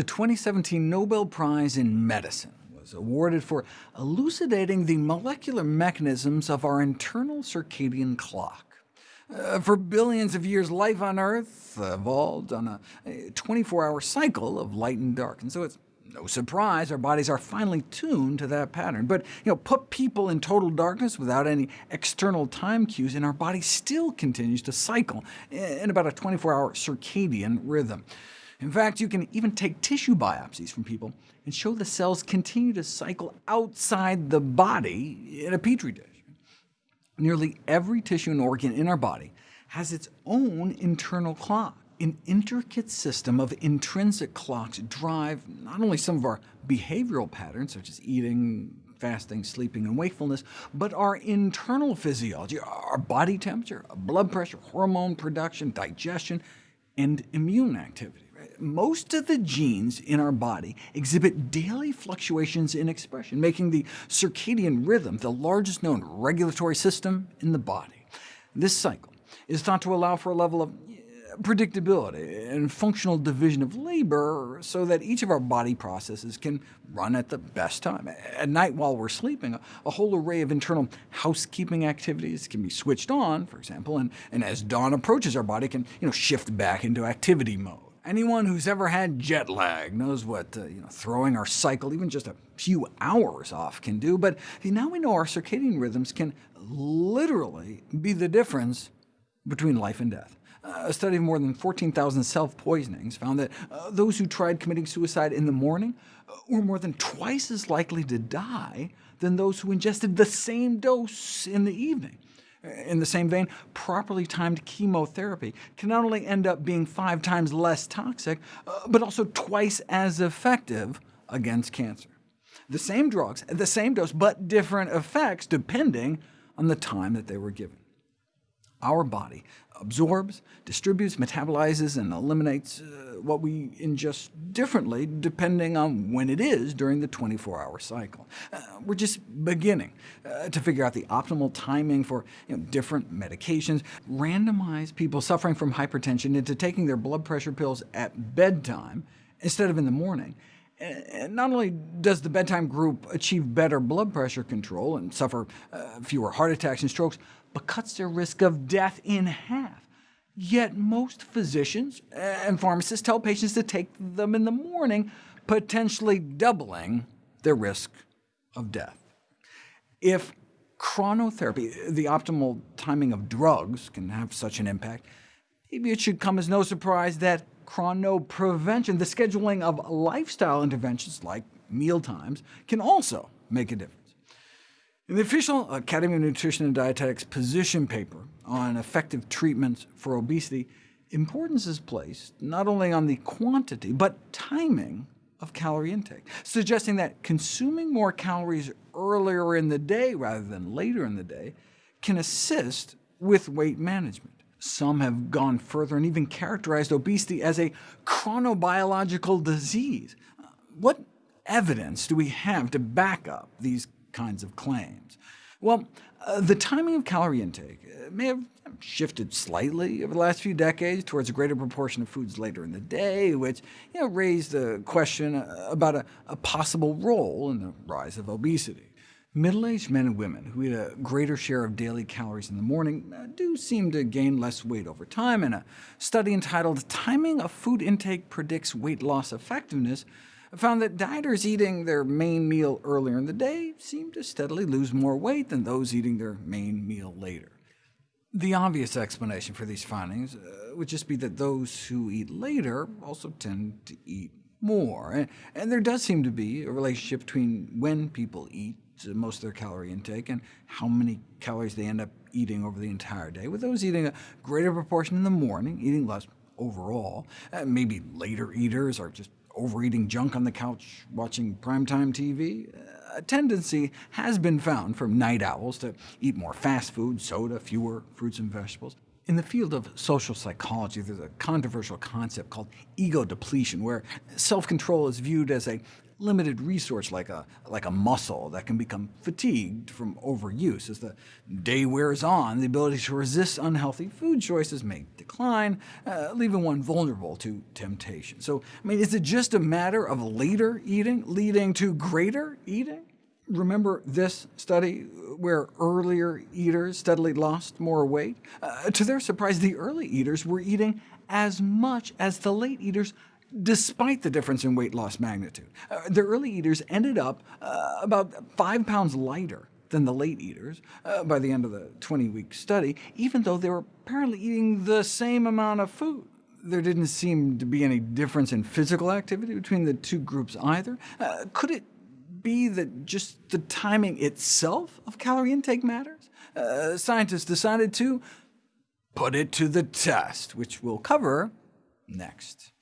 The 2017 Nobel Prize in Medicine was awarded for elucidating the molecular mechanisms of our internal circadian clock. Uh, for billions of years, life on Earth evolved on a 24-hour cycle of light and dark, and so it's no surprise our bodies are finely tuned to that pattern. But you know, put people in total darkness without any external time cues, and our body still continues to cycle in about a 24-hour circadian rhythm. In fact, you can even take tissue biopsies from people and show the cells continue to cycle outside the body in a petri dish. Nearly every tissue and organ in our body has its own internal clock. An intricate system of intrinsic clocks drive not only some of our behavioral patterns, such as eating, fasting, sleeping, and wakefulness, but our internal physiology, our body temperature, blood pressure, hormone production, digestion, and immune activity. Most of the genes in our body exhibit daily fluctuations in expression, making the circadian rhythm the largest known regulatory system in the body. This cycle is thought to allow for a level of predictability and functional division of labor so that each of our body processes can run at the best time. At night while we're sleeping, a whole array of internal housekeeping activities can be switched on, for example, and, and as dawn approaches, our body can you know, shift back into activity mode. Anyone who's ever had jet lag knows what uh, you know, throwing our cycle even just a few hours off can do, but now we know our circadian rhythms can literally be the difference between life and death. A study of more than 14,000 self-poisonings found that uh, those who tried committing suicide in the morning uh, were more than twice as likely to die than those who ingested the same dose in the evening. In the same vein, properly timed chemotherapy can not only end up being five times less toxic, uh, but also twice as effective against cancer. The same drugs, the same dose, but different effects depending on the time that they were given. Our body absorbs, distributes, metabolizes, and eliminates uh, what we ingest differently depending on when it is during the 24-hour cycle. Uh, we're just beginning uh, to figure out the optimal timing for you know, different medications, randomize people suffering from hypertension into taking their blood pressure pills at bedtime instead of in the morning, not only does the bedtime group achieve better blood pressure control and suffer uh, fewer heart attacks and strokes, but cuts their risk of death in half. Yet most physicians and pharmacists tell patients to take them in the morning, potentially doubling their risk of death. If chronotherapy, the optimal timing of drugs, can have such an impact, maybe it should come as no surprise that chronoprevention, the scheduling of lifestyle interventions like meal times, can also make a difference. In the official Academy of Nutrition and Dietetics position paper on effective treatments for obesity, importance is placed not only on the quantity, but timing of calorie intake, suggesting that consuming more calories earlier in the day rather than later in the day can assist with weight management. Some have gone further and even characterized obesity as a chronobiological disease. What evidence do we have to back up these kinds of claims? Well, uh, the timing of calorie intake uh, may have shifted slightly over the last few decades towards a greater proportion of foods later in the day, which you know, raised the question uh, about a, a possible role in the rise of obesity. Middle-aged men and women who eat a greater share of daily calories in the morning uh, do seem to gain less weight over time, and a study entitled Timing of Food Intake Predicts Weight Loss Effectiveness found that dieters eating their main meal earlier in the day seem to steadily lose more weight than those eating their main meal later. The obvious explanation for these findings uh, would just be that those who eat later also tend to eat more, and, and there does seem to be a relationship between when people eat most of their calorie intake and how many calories they end up eating over the entire day, with those eating a greater proportion in the morning, eating less overall. Uh, maybe later eaters are just overeating junk on the couch, watching primetime TV, a tendency has been found for night owls to eat more fast food, soda, fewer fruits and vegetables. In the field of social psychology, there's a controversial concept called ego depletion, where self-control is viewed as a limited resource like a, like a muscle that can become fatigued from overuse. As the day wears on, the ability to resist unhealthy food choices may decline, uh, leaving one vulnerable to temptation. So, I mean, is it just a matter of later eating leading to greater eating? Remember this study where earlier eaters steadily lost more weight? Uh, to their surprise, the early eaters were eating as much as the late eaters, despite the difference in weight loss magnitude. Uh, the early eaters ended up uh, about 5 pounds lighter than the late eaters uh, by the end of the 20-week study, even though they were apparently eating the same amount of food. There didn't seem to be any difference in physical activity between the two groups either. Uh, could it be that just the timing itself of calorie intake matters? Uh, scientists decided to put it to the test, which we'll cover next.